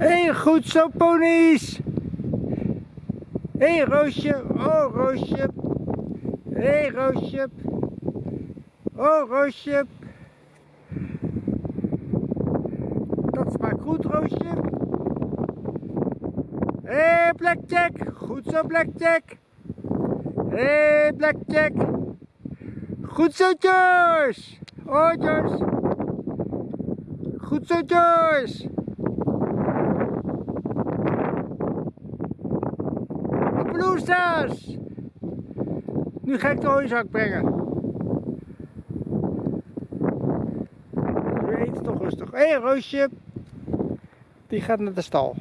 Heel goed zo, ponies. Hé, hey, Roosje. Oh, Roosje. Hé, hey, Roosje. Oh, Roosje. Dat smaakt goed, Roosje. Hé, hey, Blackjack. Goed zo, Blackjack. Hé, hey, Blackjack. Goed zo, Joyce. Oh, Joyce. Goed zo, Joyce. Bloesas. Nu ga ik de hooizak brengen. Eten toch rustig. Hé, hey, Roosje. Die gaat naar de stal.